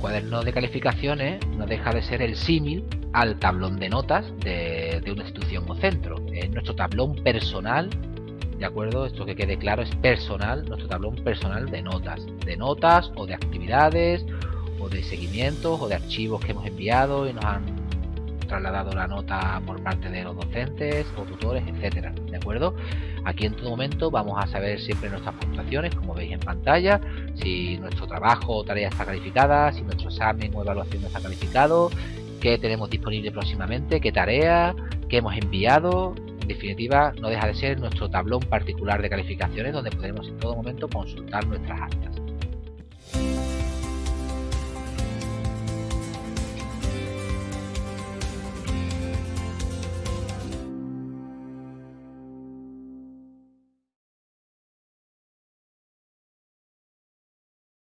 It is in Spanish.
cuaderno de calificaciones no deja de ser el símil al tablón de notas de, una institución o centro. Es nuestro tablón personal, ¿de acuerdo? Esto que quede claro es personal, nuestro tablón personal de notas. De notas o de actividades o de seguimientos o de archivos que hemos enviado y nos han trasladado la nota por parte de los docentes o tutores, etcétera, ¿de acuerdo? Aquí en todo momento vamos a saber siempre nuestras puntuaciones, como veis en pantalla, si nuestro trabajo o tarea está calificada, si nuestro examen o evaluación está calificado, qué tenemos disponible próximamente, qué tarea, qué hemos enviado, en definitiva no deja de ser nuestro tablón particular de calificaciones donde podremos en todo momento consultar nuestras actas.